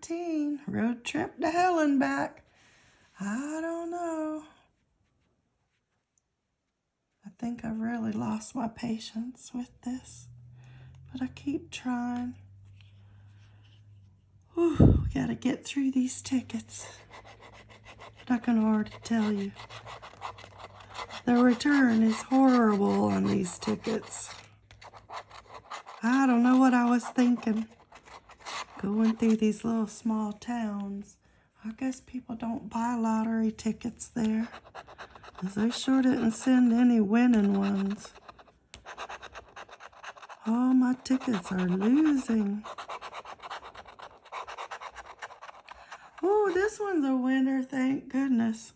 17, road trip to hell and back. I don't know. I think I've really lost my patience with this, but I keep trying. Whew, we gotta get through these tickets. But I can already tell you, the return is horrible on these tickets. I don't know what I was thinking. Going through these little small towns. I guess people don't buy lottery tickets there. Because they sure didn't send any winning ones. All my tickets are losing. Oh, this one's a winner, thank goodness.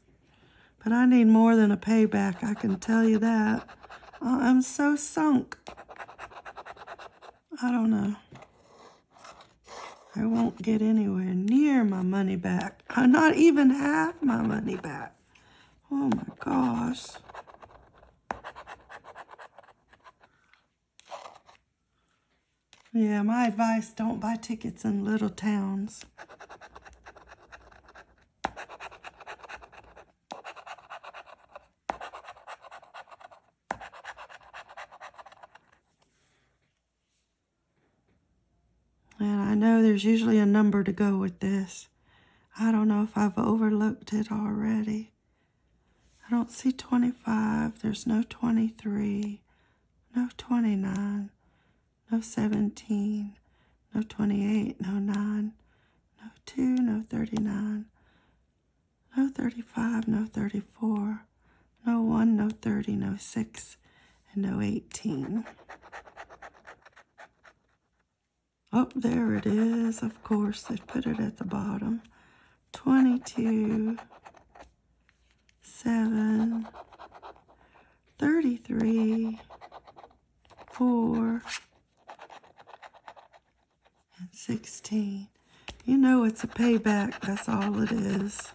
But I need more than a payback, I can tell you that. I'm so sunk. I don't know. I won't get anywhere near my money back. Uh, not even half my money back. Oh my gosh. Yeah, my advice, don't buy tickets in little towns. And I know there's usually a number to go with this. I don't know if I've overlooked it already. I don't see 25. There's no 23. No 29. No 17. No 28. No 9. No 2. No 39. No 35. No 34. No 1. No 30. No 6. And no 18. Oh, there it is. Of course, they put it at the bottom. 22, 7, 33, 4, and 16. You know it's a payback. That's all it is.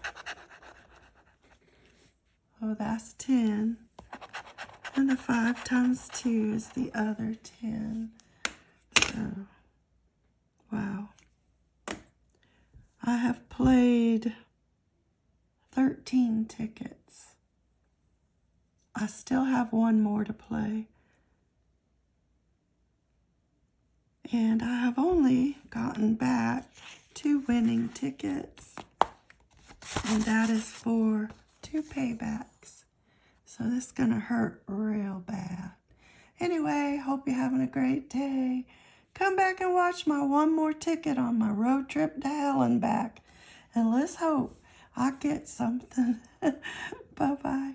Oh, that's 10. And the 5 times 2 is the other 10. So... Wow. I have played 13 tickets. I still have one more to play. And I have only gotten back two winning tickets. And that is for two paybacks. So this is going to hurt real bad. Anyway, hope you're having a great day. Come back and watch my one more ticket on my road trip to hell and back. And let's hope I get something. Bye-bye.